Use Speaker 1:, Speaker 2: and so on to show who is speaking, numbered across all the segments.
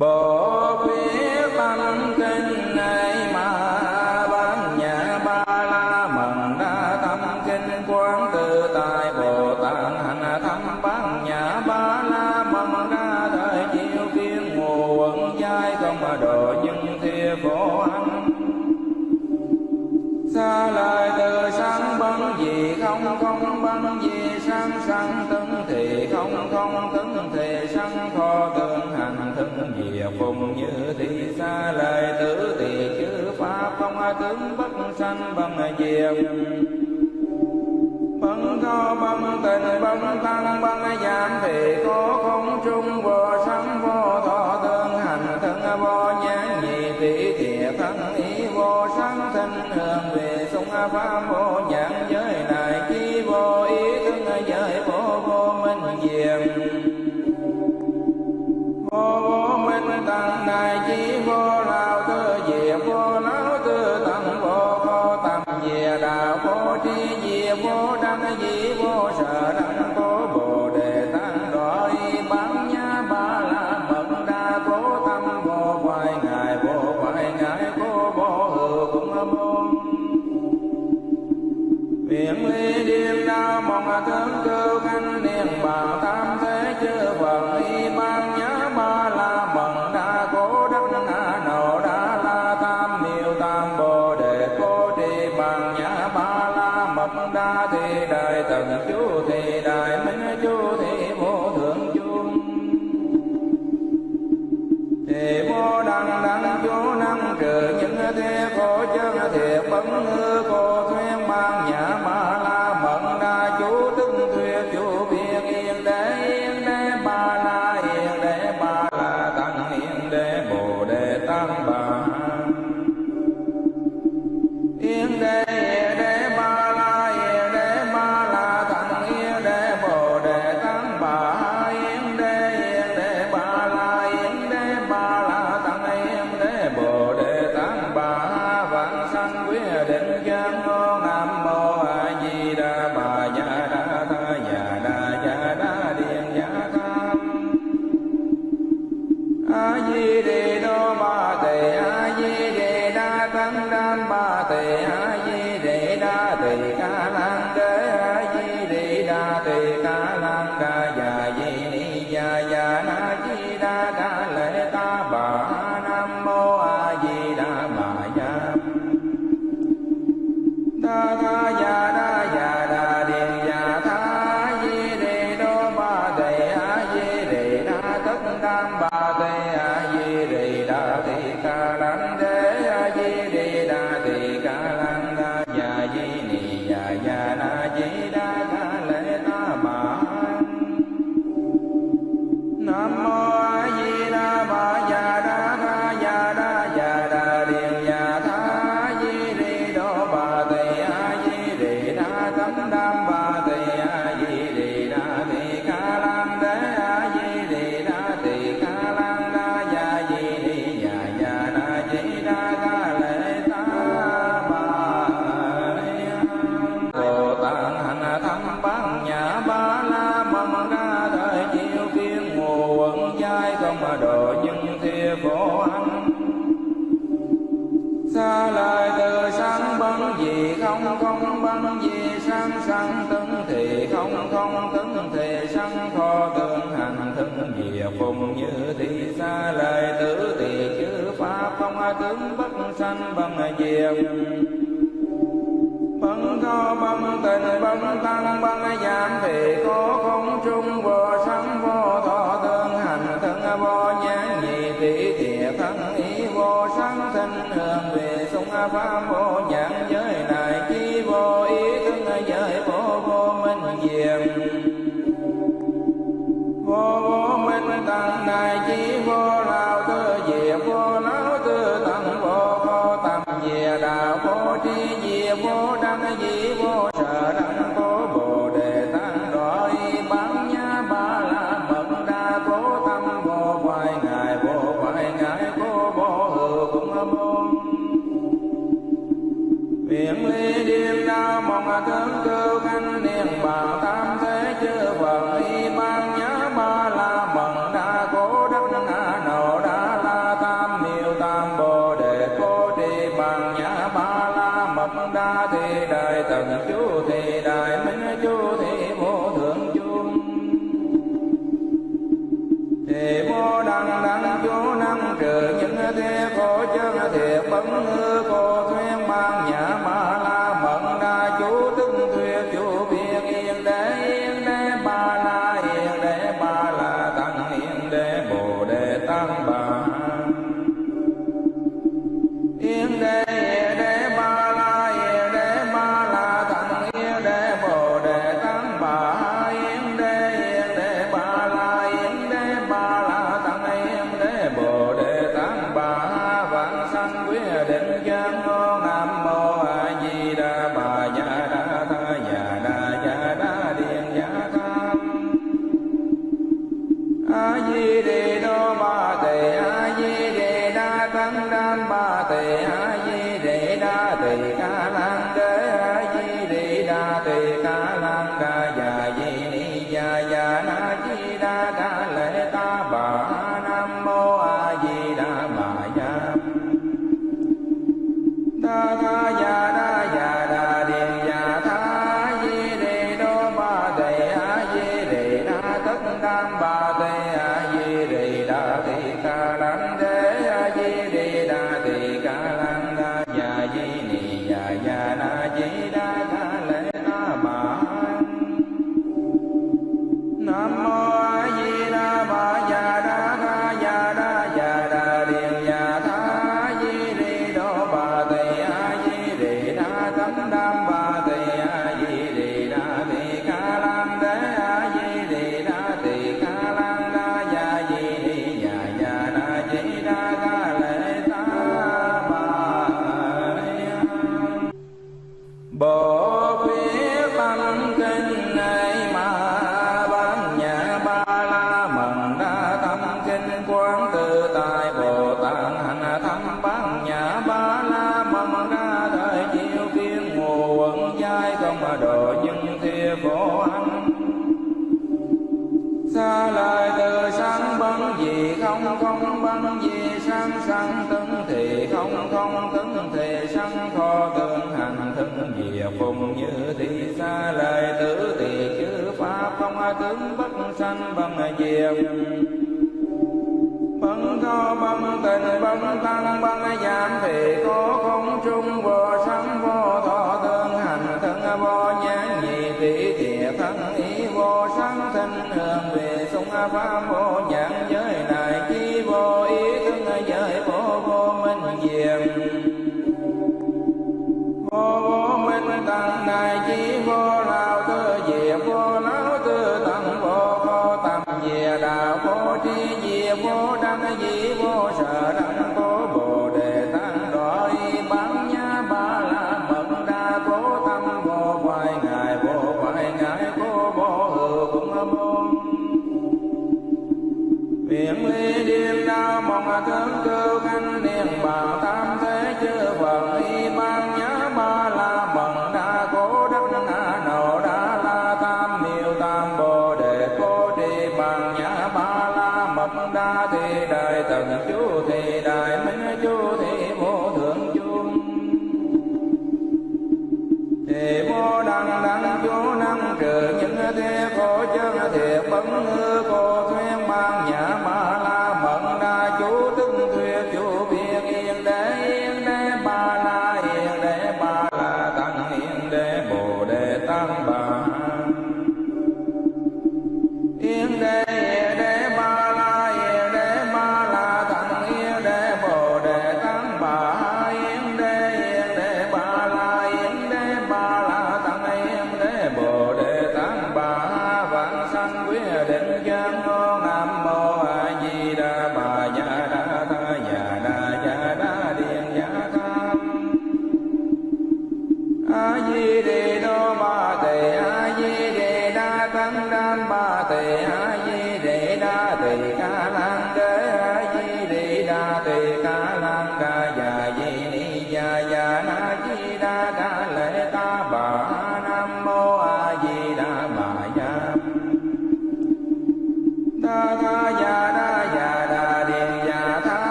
Speaker 1: bỏ biết tâm kinh này mà sanh bằng diệt diệt bắn co bắn tình bắn tăng bắn giảm sanh bằng diệt. Bằng cao bằng tình bằng tăng bằng giảm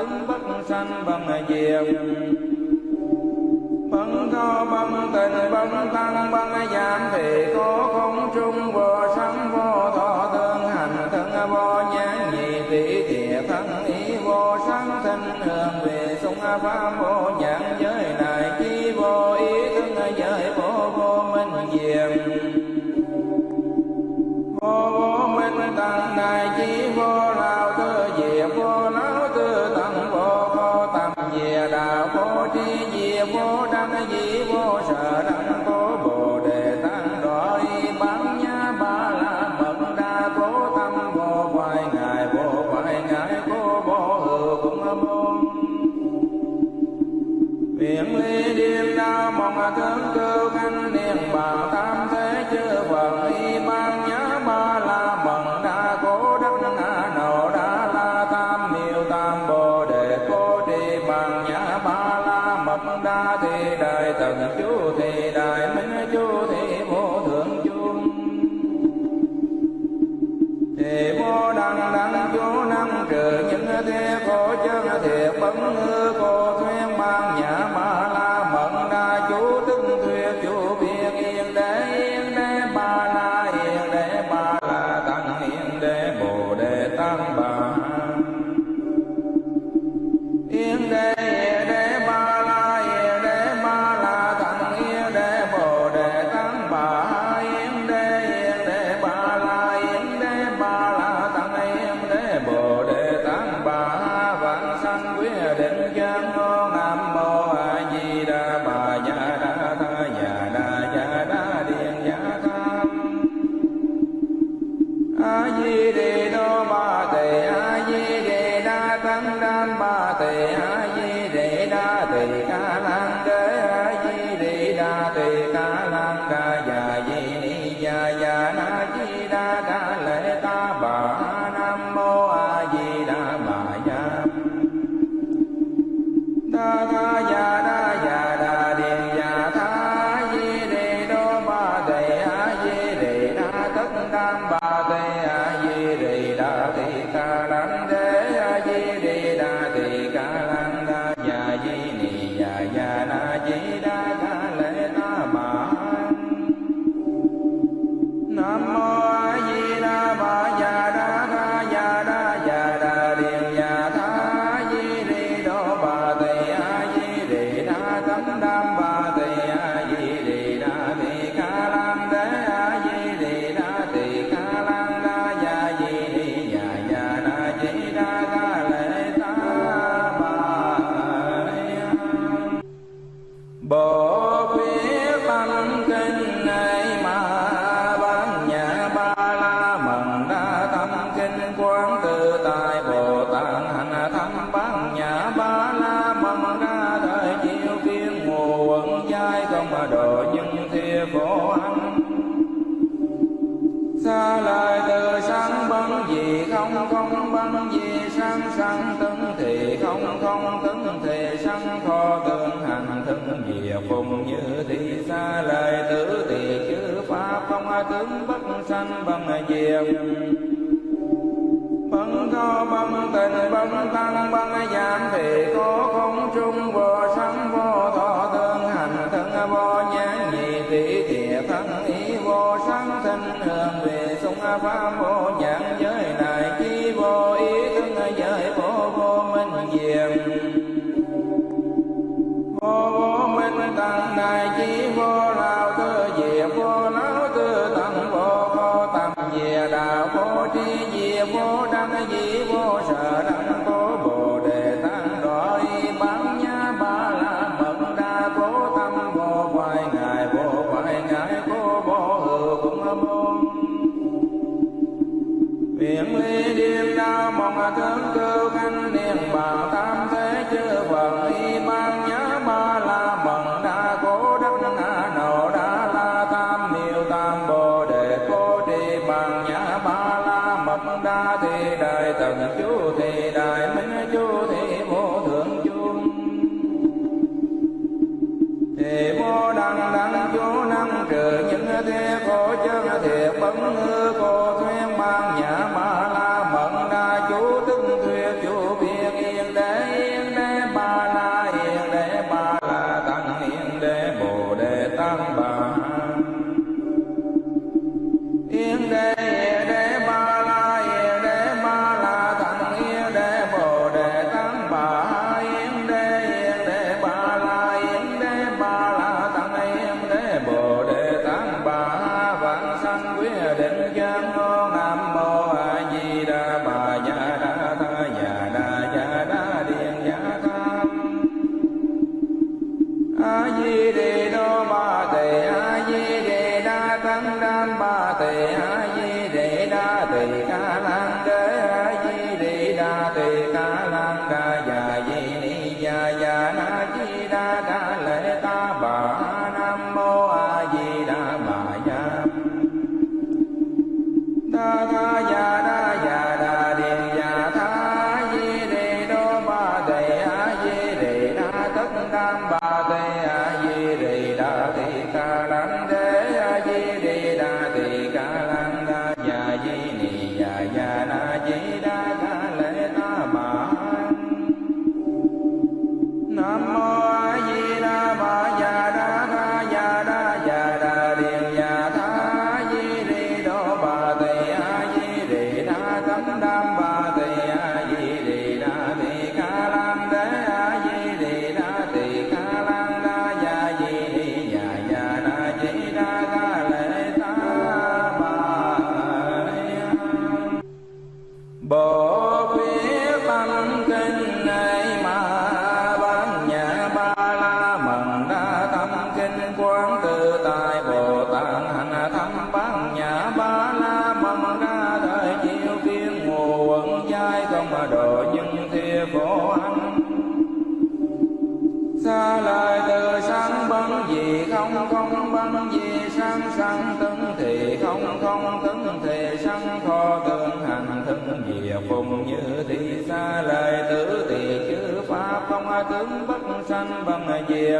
Speaker 1: tướng bất sanh bằng diệt. Bằng co bằng tình bằng tăng bằng giảm thì có không trung vô sanh Amen. sanh bằng diệt. Bằng có bằng tình bằng tăng bằng giảm thiện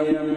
Speaker 1: bằng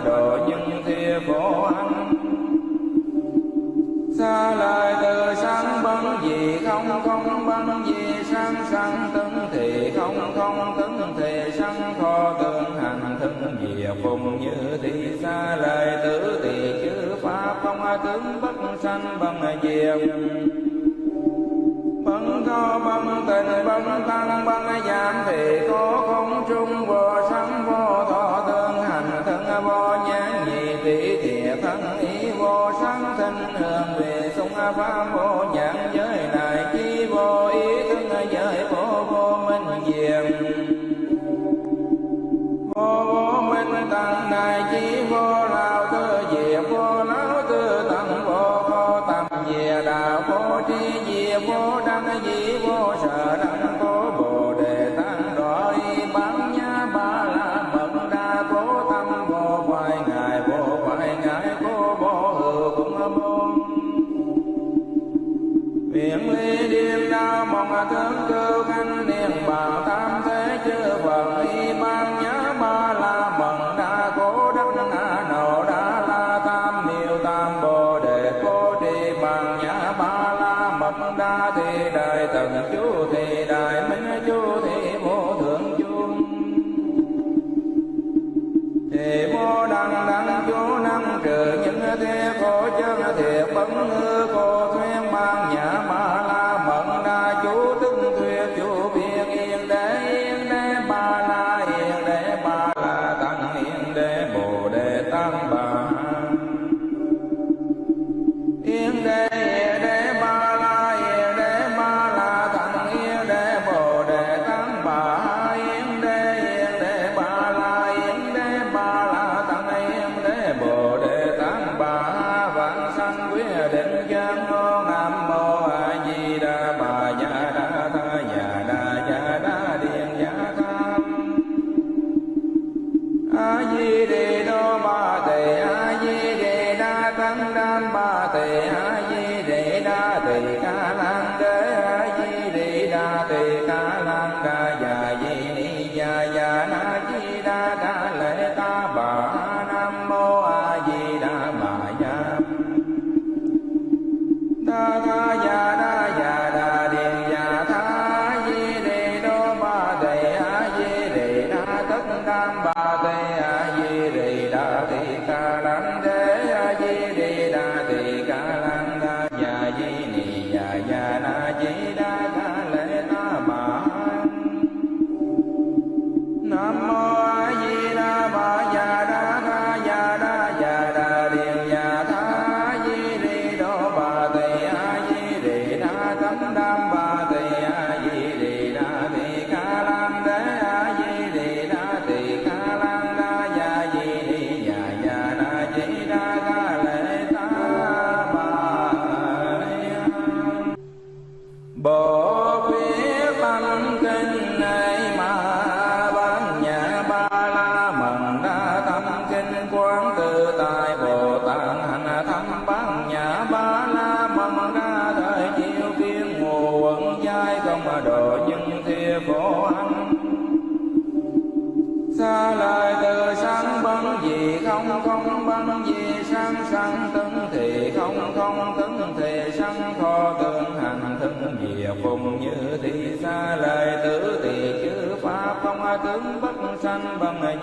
Speaker 1: độ những thia phổ ăn. Xa lại từ sáng băng gì không không băng gì sang sang tấn thì không không tấn thì sang kho tương hành thân gì phùng như thì xa lại tử thì chữ pháp không tướng bất sanh bằng diệt băng kho băng tình băng tăng băng giảm thì có وأنهار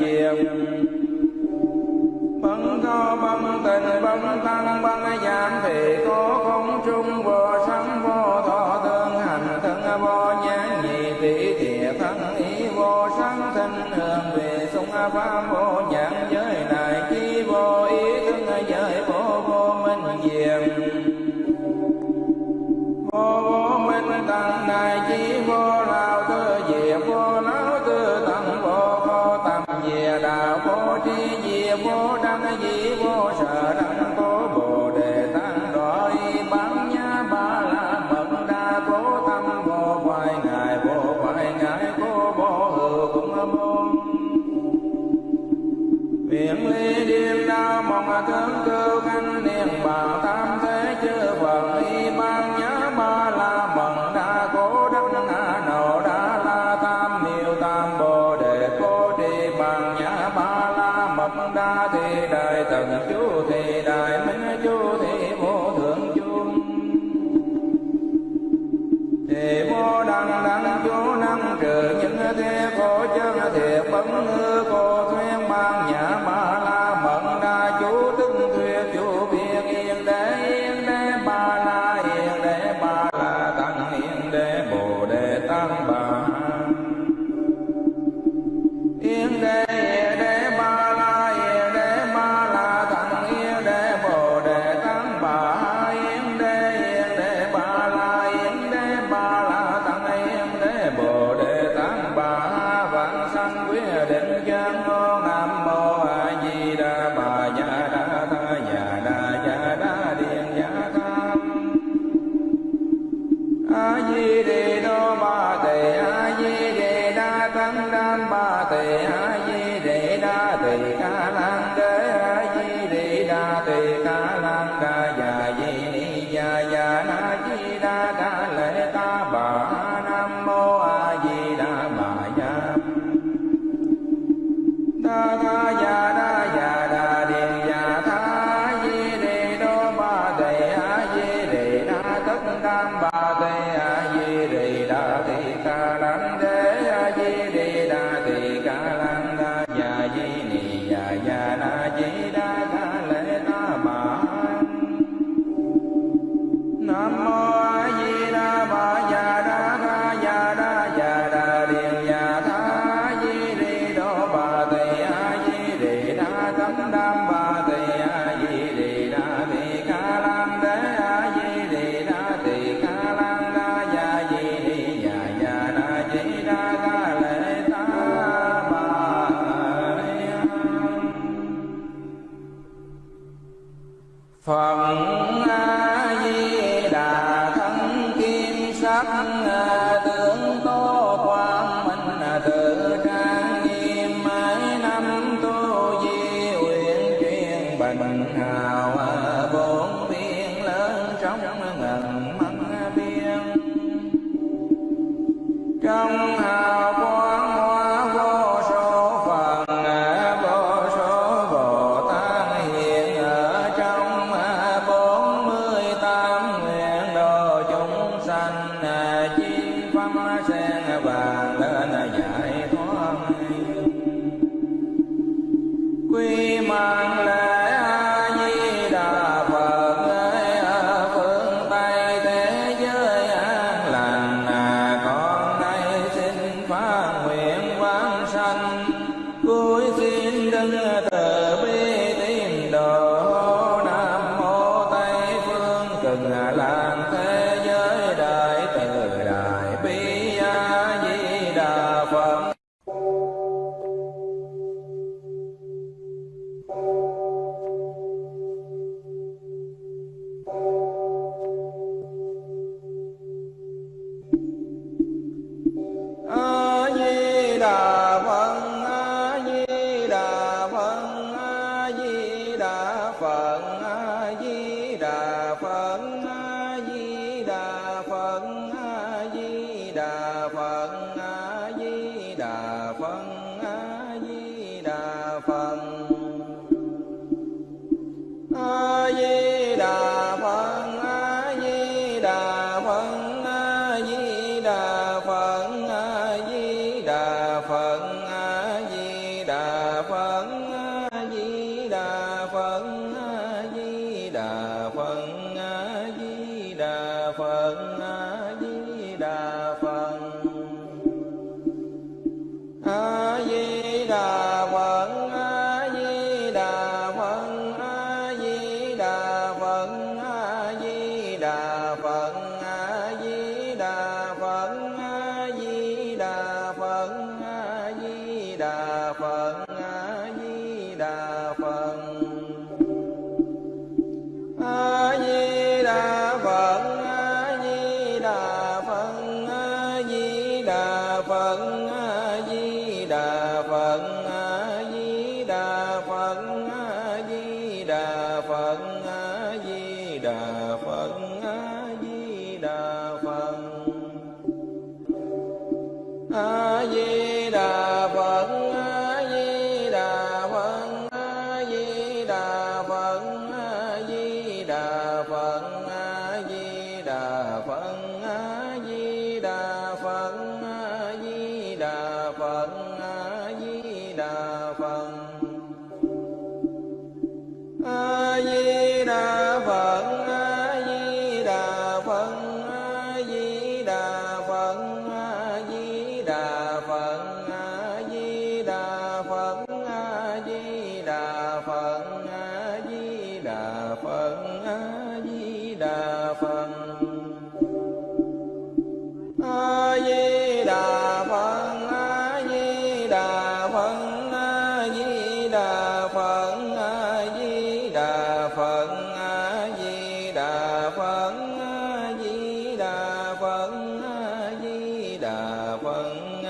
Speaker 1: diệt bắn có bắn tình bắn tăng bắn giảm thì có không trung, vô sanh, vô thọ thân hành, thân vô nhãn nhị tỷ thiệt thân ý vô sanh thanh hương về sung pháp vô nhãn giới này, chi vô ý thân giới vô vô minh diệt na na ดา ฟ đà phật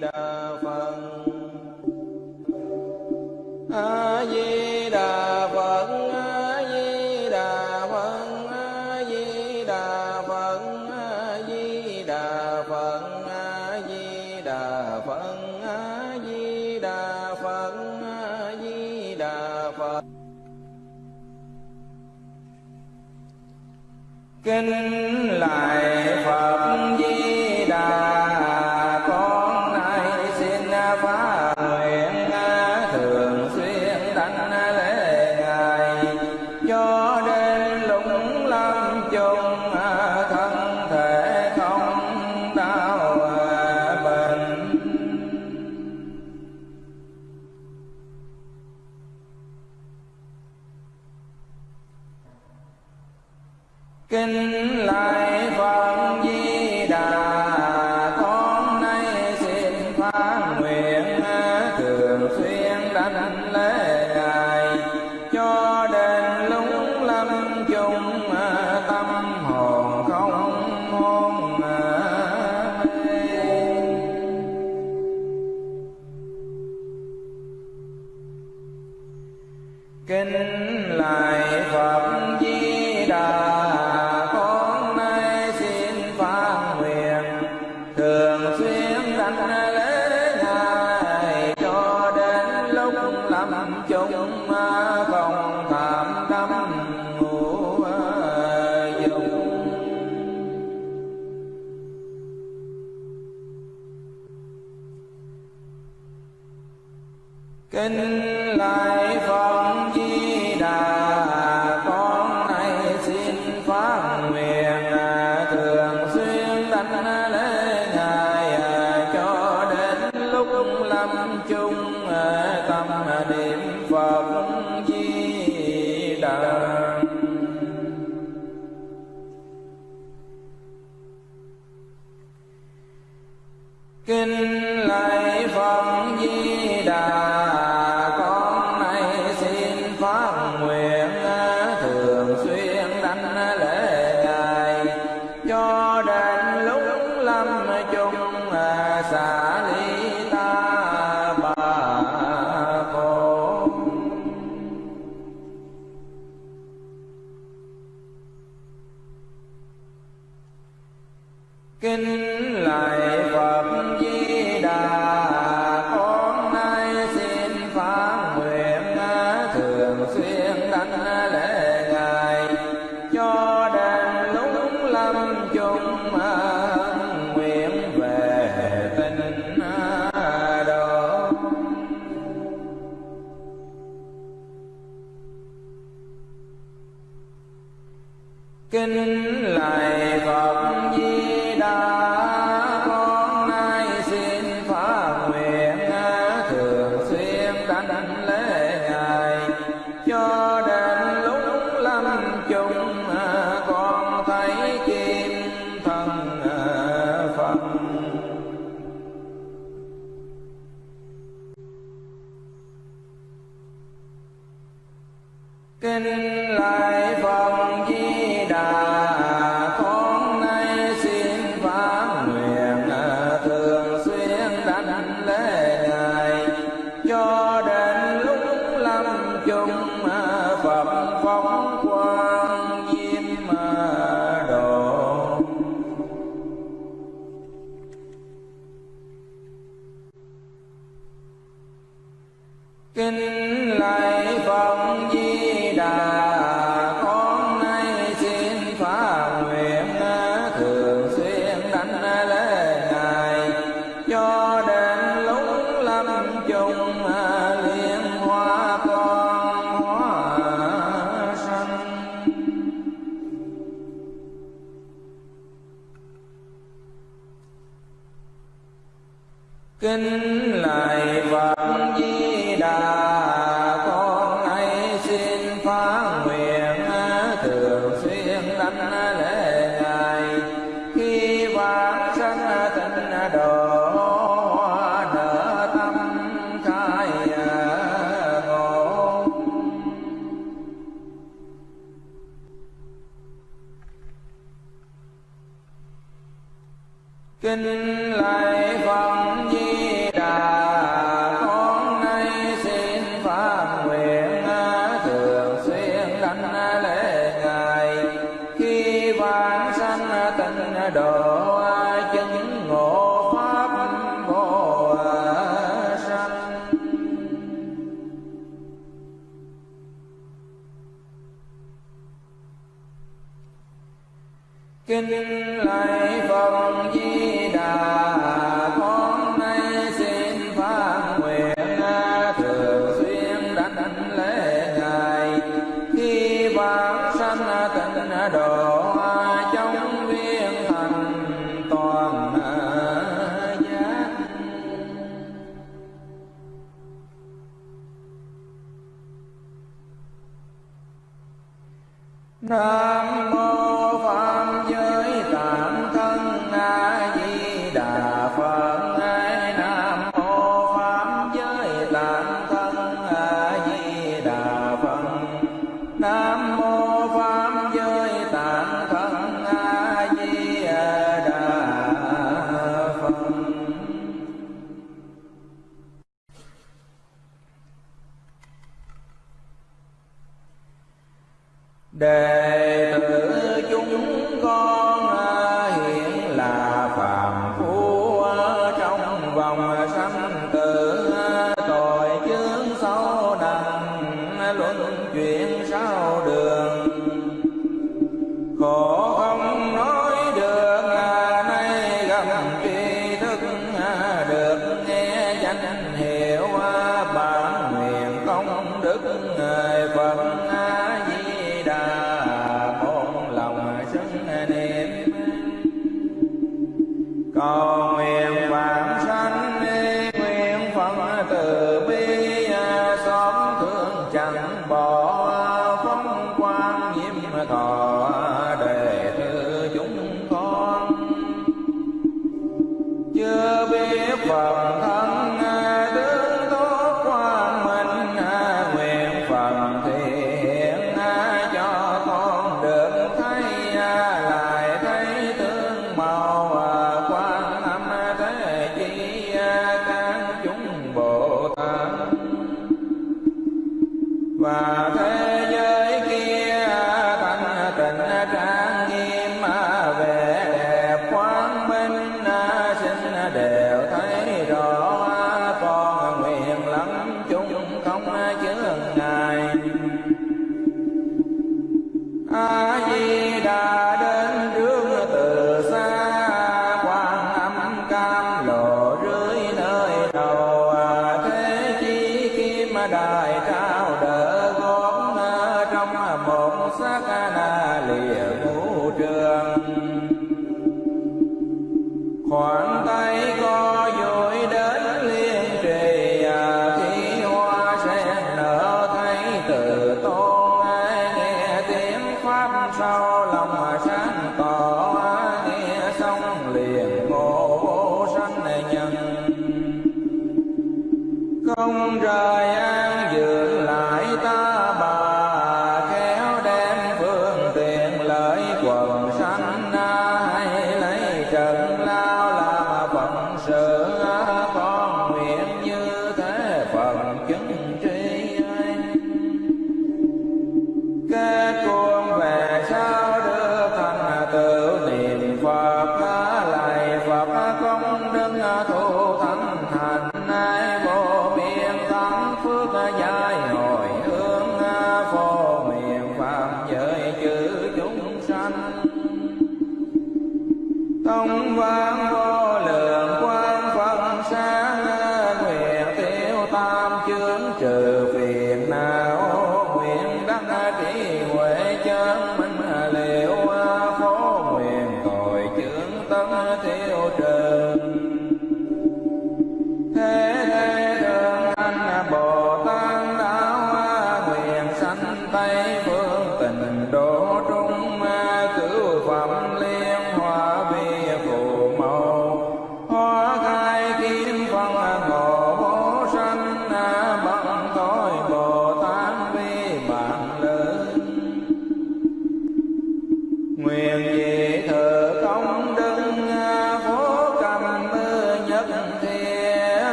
Speaker 1: đà phật. A di đà phật a di đà phật a di đà phật a di đà phật a di đà phật a di đà phật a di đà phật. Kinh lại lúc lâm chung không phạm tâm ngủ dùng kinh kinh lại no. để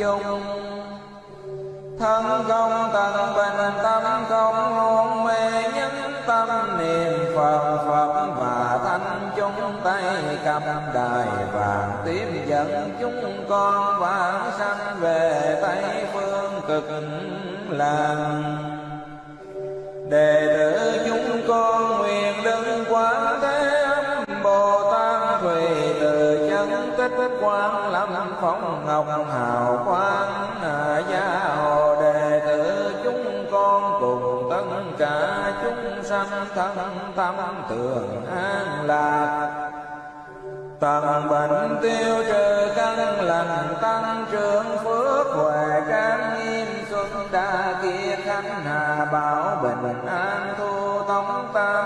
Speaker 1: chung. Thân không tận bình tâm không hôn mê nhất tâm niệm phật phật và thanh chúng tay cầm đài vàng tiếp dẫn chúng con vãng sanh về tây phương cực lạc lâm ngọc hào quang à, gia hồ đề tử, chúng con cùng tất cả chúng sanh thân tâm thường an lạc. Tận bệnh tiêu trừ căn lành, tăng trưởng phước huệ trang nghiêm xuân đa kia khánh hà bảo bình an thu tống tam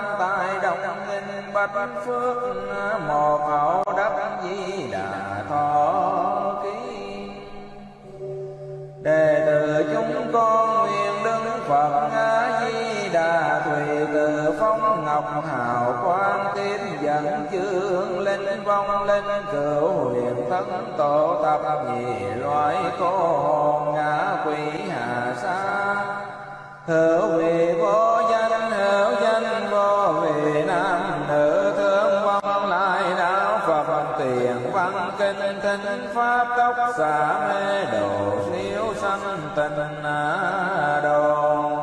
Speaker 1: bạch phước một hậu đắc di đà thọ ký. Đệ tử chúng con nguyện đứng phật a di đà thùy từ phong ngọc hào quang tiếp dẫn chương linh vong linh cửu huyền thân tổ tập nhị loại cô hồn ngã quỷ hà sa. Hữu vị vô kinh pháp tốc xả mê độ siêu sanh tình đồ.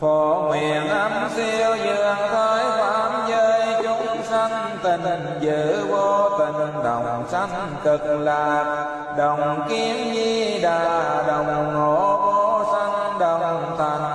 Speaker 1: Phổ miền âm siêu dường tới phạm giới chúng sanh tình giữ vô tình đồng sanh cực lạc. Đồng kiếm di đà đồng ngộ vô sanh đồng thành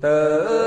Speaker 1: Tớ